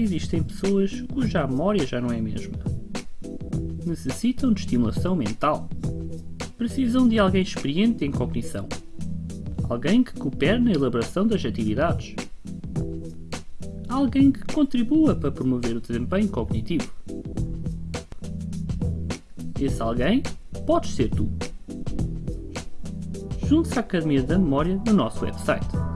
existem pessoas cuja memória já não é a mesma. Necessitam de estimulação mental. Precisam de alguém experiente em cognição. Alguém que coopere na elaboração das atividades. Alguém que contribua para promover o desempenho cognitivo. Esse alguém pode ser tu. Junte-se à Academia da Memória no nosso website